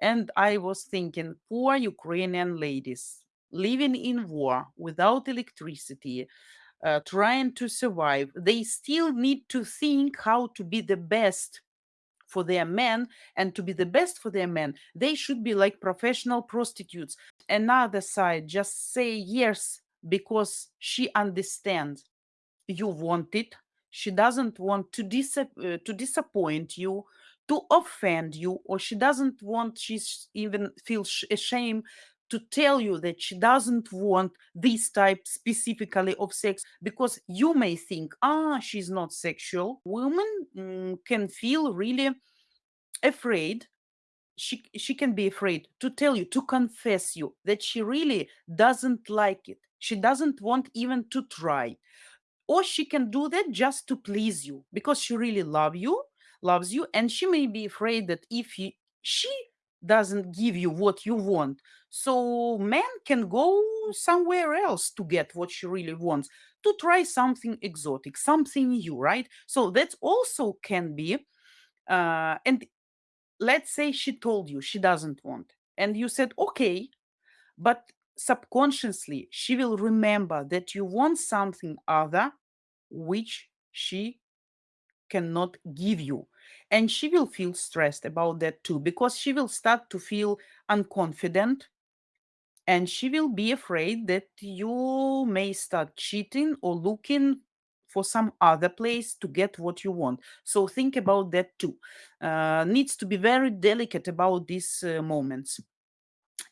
And I was thinking, poor Ukrainian ladies living in war without electricity, uh, trying to survive, they still need to think how to be the best for their men and to be the best for their men they should be like professional prostitutes. Another side just say yes because she understands. You want it. She doesn't want to dis- uh, to disappoint you to offend you or she doesn't want she's even feels ashamed to tell you that she doesn't want this type specifically of sex because you may think ah she's not sexual. Women mm, can feel really afraid. She she can be afraid to tell you to confess you that she really doesn't like it. She doesn't want even to try. Or she can do that just to please you because she really love you loves you and she may be afraid that if he, she doesn't give you what you want so man can go somewhere else to get what she really wants to try something exotic something new right? So that also can be uh, and let's say she told you she doesn't want and you said okay but subconsciously she will remember that you want something other which she cannot give you. And she will feel stressed about that too because she will start to feel unconfident. And she will be afraid that you may start cheating or looking for some other place to get what you want. So think about that too. Uh, needs to be very delicate about these uh, moments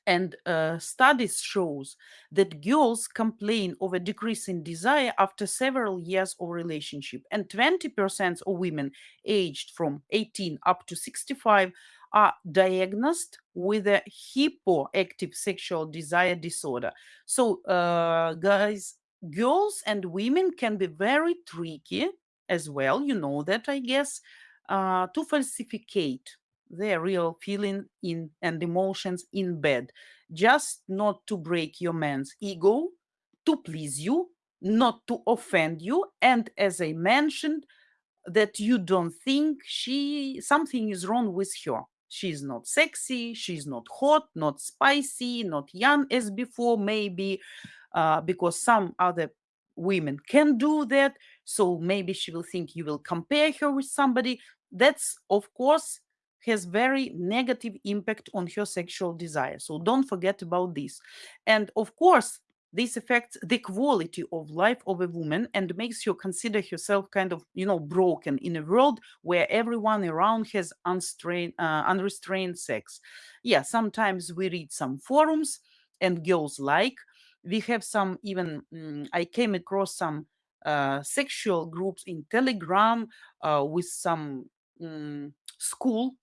and uh, studies shows that girls complain of a decrease in desire after several years of relationship and 20% of women aged from 18 up to 65 are diagnosed with a hypoactive sexual desire disorder. So uh, guys girls and women can be very tricky as well you know that i guess uh, to falsificate their real feeling in and emotions in bed. Just not to break your man's ego to please you not to offend you and as i mentioned that you don't think she something is wrong with her. She's not sexy she's not hot not spicy not young as before maybe uh, because some other women can do that. So maybe she will think you will compare her with somebody. That's of course has very negative impact on her sexual desire. So don't forget about this. And of course this affects the quality of life of a woman and makes you consider herself kind of you know broken in a world where everyone around has unstrained, uh, unrestrained sex. Yeah sometimes we read some forums and girls like. We have some even mm, i came across some uh, sexual groups in telegram uh, with some mm, school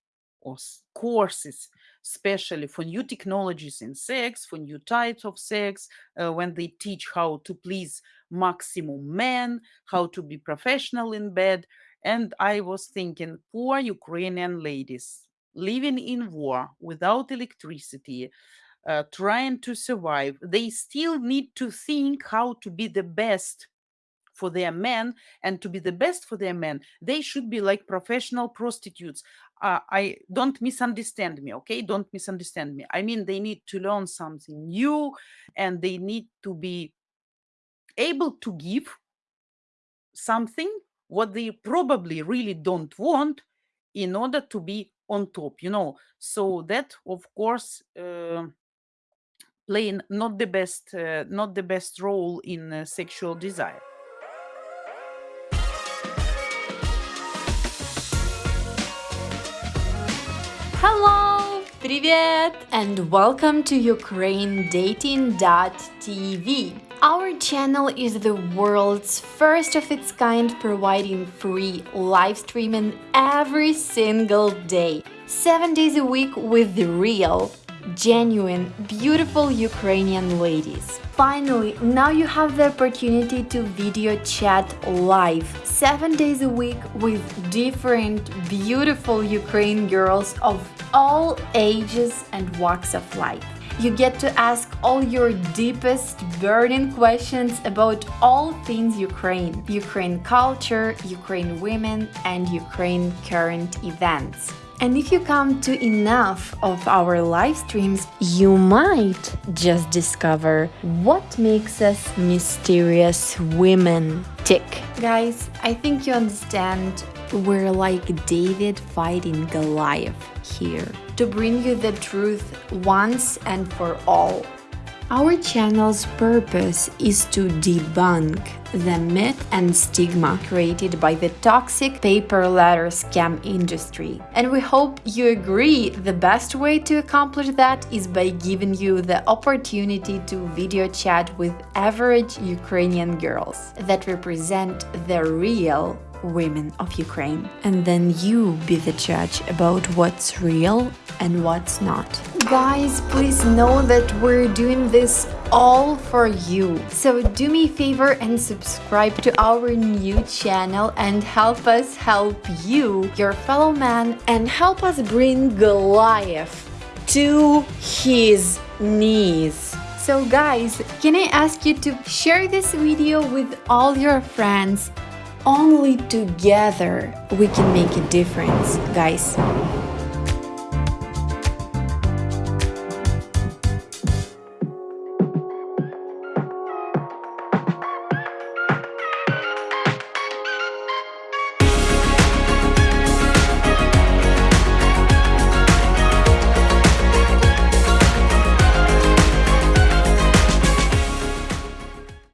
or courses especially for new technologies in sex for new types of sex uh, when they teach how to please maximum men how to be professional in bed. And i was thinking poor ukrainian ladies living in war without electricity uh, trying to survive they still need to think how to be the best for their men and to be the best for their men. They should be like professional prostitutes. Uh, i don't misunderstand me okay? Don't misunderstand me. I mean they need to learn something new and they need to be able to give something what they probably really don't want in order to be on top you know? So that of course uh, playing not the best uh, not the best role in uh, sexual desire Hello! Привет! And welcome to UkraineDating.tv. Our channel is the world's first of its kind providing free live streaming every single day. 7 days a week with the real, genuine, beautiful Ukrainian ladies. Finally, now you have the opportunity to video chat live 7 days a week with different beautiful Ukraine girls of all ages and walks of life. You get to ask all your deepest burning questions about all things Ukraine, Ukraine culture, Ukraine women, and Ukraine current events. And if you come to enough of our live streams, you might just discover what makes us mysterious women tick. Guys, I think you understand we're like David fighting Goliath here to bring you the truth once and for all. Our channel's purpose is to debunk the myth and stigma created by the toxic pay per letter scam industry. And we hope you agree the best way to accomplish that is by giving you the opportunity to video chat with average Ukrainian girls that represent the real women of Ukraine. And then you be the judge about what's real and what's not. Guys, please know that we're doing this all for you. So do me a favor and subscribe to our new channel and help us help you, your fellow man, and help us bring Goliath to his knees. So guys, can I ask you to share this video with all your friends only together we can make a difference, guys.